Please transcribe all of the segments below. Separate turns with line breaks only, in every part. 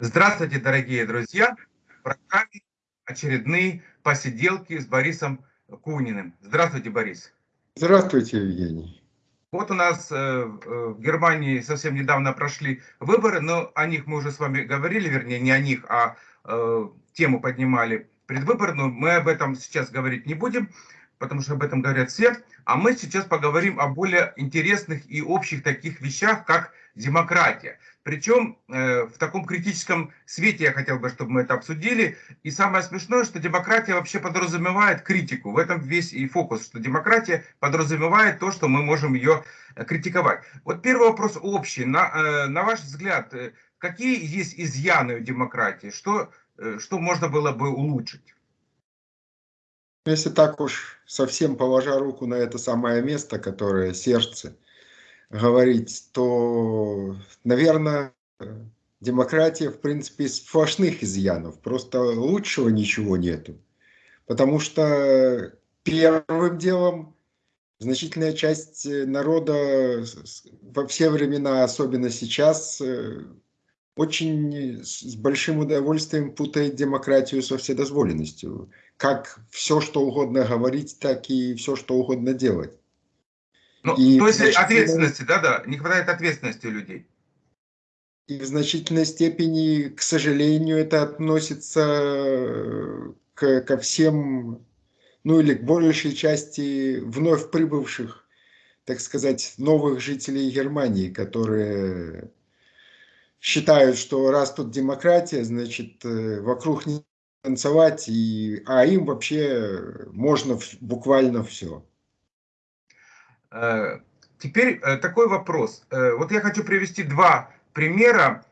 Здравствуйте, дорогие друзья! В программе очередные посиделки с Борисом Куниным. Здравствуйте, Борис.
Здравствуйте, Евгений.
Вот у нас э, в Германии совсем недавно прошли выборы, но о них мы уже с вами говорили, вернее, не о них, а э, тему поднимали предвыборную. Мы об этом сейчас говорить не будем, потому что об этом говорят все. А мы сейчас поговорим о более интересных и общих таких вещах, как демократия. Причем э, в таком критическом свете я хотел бы, чтобы мы это обсудили. И самое смешное, что демократия вообще подразумевает критику. В этом весь и фокус, что демократия подразумевает то, что мы можем ее э, критиковать. Вот первый вопрос общий. На, э, на ваш взгляд, э, какие есть изъяны у демократии? Что, э, что можно было бы улучшить?
Если так уж совсем положа руку на это самое место, которое сердце, говорить, то, наверное, демократия, в принципе, из сплошных изъянов. Просто лучшего ничего нету. Потому что первым делом значительная часть народа во все времена, особенно сейчас, очень с большим удовольствием путает демократию со вседозволенностью. Как все, что угодно говорить, так и все, что угодно делать.
Ну, и то есть ответственности, да-да, не хватает ответственности у людей.
И в значительной степени, к сожалению, это относится к, ко всем, ну или к большей части вновь прибывших, так сказать, новых жителей Германии, которые считают, что раз тут демократия, значит, э, вокруг не танцевать, и, а им вообще можно буквально все.
Э, теперь э, такой вопрос. Вот я хочу привести два примера,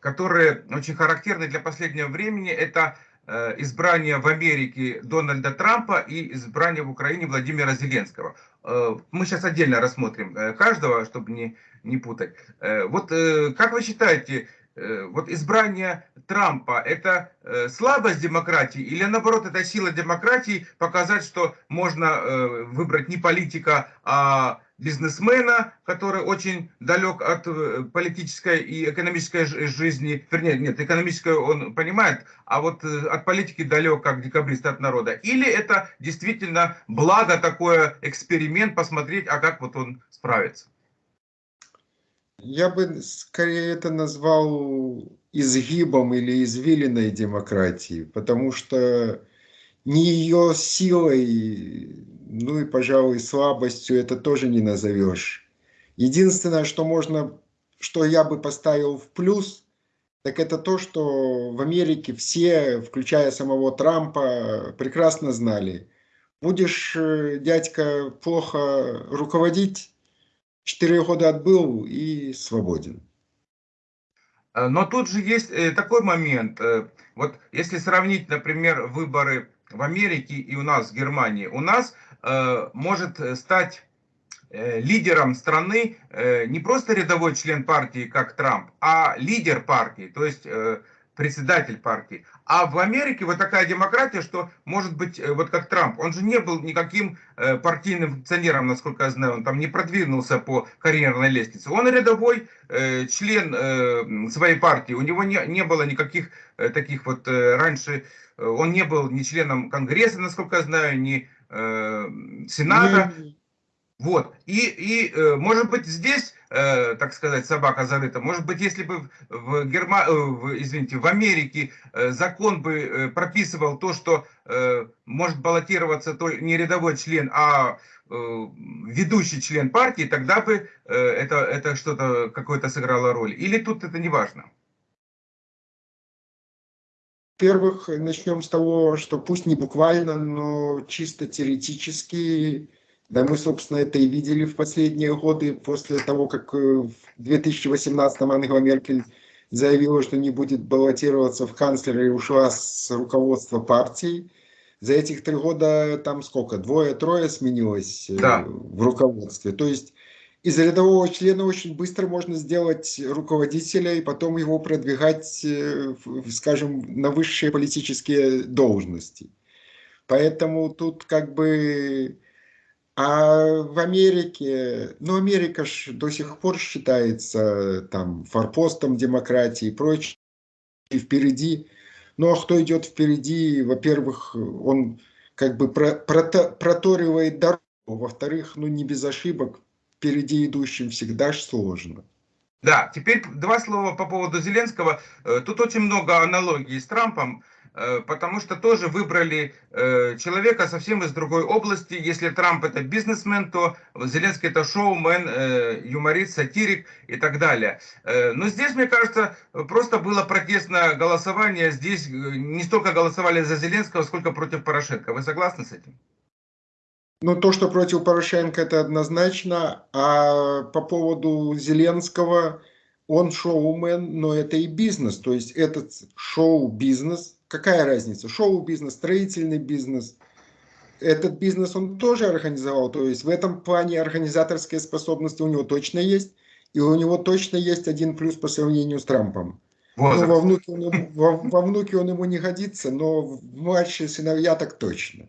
которые очень характерны для последнего времени. Это избрание в Америке Дональда Трампа и избрание в Украине Владимира Зеленского. Мы сейчас отдельно рассмотрим каждого, чтобы не, не путать. Вот как вы считаете, вот избрание Трампа это слабость демократии или наоборот это сила демократии показать, что можно выбрать не политика, а бизнесмена, который очень далек от э, политической и экономической жизни, вернее, нет, экономическую он понимает, а вот э, от политики далек, как декабрист от народа. Или это действительно благо такое, эксперимент, посмотреть, а как вот он справится.
Я бы скорее это назвал изгибом или извилиной демократии, потому что не ее силой, ну и, пожалуй, слабостью это тоже не назовешь. Единственное, что можно, что я бы поставил в плюс, так это то, что в Америке все, включая самого Трампа, прекрасно знали. Будешь, э, дядька, плохо руководить, четыре года отбыл и свободен.
Э, но тут же есть э, такой момент. Вот если сравнить, например, выборы в Америке и у нас в Германии, у нас может стать э, лидером страны э, не просто рядовой член партии, как Трамп, а лидер партии, то есть э, председатель партии. А в Америке вот такая демократия, что может быть, э, вот как Трамп, он же не был никаким э, партийным функционером, насколько я знаю, он там не продвинулся по карьерной лестнице. Он рядовой э, член своей партии, у него не, не было никаких таких вот раньше, он не был ни членом Конгресса, насколько я знаю, ни Сената. Вот. И, и э, может быть, здесь, э, так сказать, собака зарыта. Может быть, если бы в, Герма... Э, в, извините, в Америке закон бы прописывал то, что может баллотироваться то не рядовой член, а ведущий член партии, тогда бы это, это что-то какое-то сыграло роль. Или тут это не важно?
Во-первых, начнем с того, что пусть не буквально, но чисто теоретически да, мы, собственно, это и видели в последние годы, после того, как э, в 2018 Ангела Меркель заявила, что не будет баллотироваться в канцлеры и ушла с руководства партии. За этих три года там сколько? Двое-трое сменилось э, да. в руководстве. То есть из рядового члена очень быстро можно сделать руководителя и потом его продвигать, э, скажем, на высшие политические должности. Поэтому тут как бы а в Америке, ну Америка ж до сих пор считается там форпостом демократии и прочее. впереди. Ну а кто идет впереди, во-первых, он как бы про, прото, проторивает дорогу, во-вторых, ну не без ошибок, впереди идущим всегда сложно.
Да, теперь два слова по поводу Зеленского. Э, тут очень много аналогий с Трампом. Э, потому что тоже выбрали э, человека совсем из другой области. Если Трамп это бизнесмен, то Зеленский это шоумен, юморист, сатирик и так далее. Но здесь, мне кажется, просто было протестное голосование. Здесь не столько голосовали за Зеленского, сколько против Порошенко. Вы согласны с этим?
Ну, то, что против Порошенко, это однозначно. А по поводу Зеленского, он шоумен, но это и бизнес. То есть этот шоу-бизнес какая разница? Шоу-бизнес, строительный бизнес. Этот бизнес он тоже организовал. То есть в этом плане организаторские способности у него точно есть. И у него точно есть один плюс по сравнению с Трампом. Ну, во, внуке он, во, во внуке он ему не годится, но в младшие сыновья так точно.